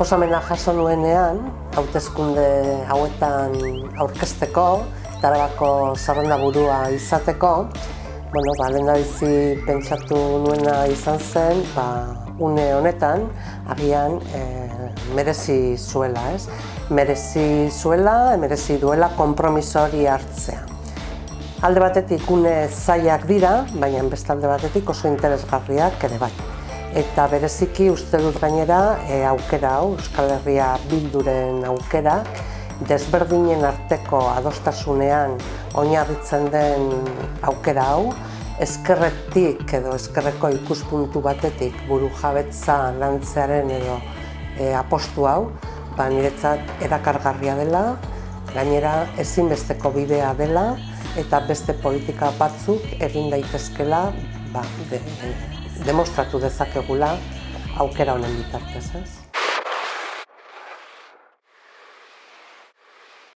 proposamena jaso nuenean, hautezkunde hauetan aurkesteko, tarabako zerrenda burua izateko, bueno, ba, lehen bizi pentsatu nuena izan zen, ba, une honetan, agian e, merezi zuela, ez? Merezi zuela, merezi duela kompromiso hori hartzea. Alde batetik une zaiak dira, baina beste alde batetik oso interesgarriak ere bai eta bereziki uste dut gainera e, aukera hau, Euskal Herria bilduren aukera, desberdinen arteko adostasunean oinarritzen den aukera hau, eskerretik edo eskerreko ikuspuntu batetik buru jabetza lantzearen edo e, apostu hau, ba, niretzat erakargarria dela, gainera ezinbesteko bidea dela, eta beste politika batzuk egin daitezkela ba, de, demostratu dezakegula aukera honen bitartez, ez?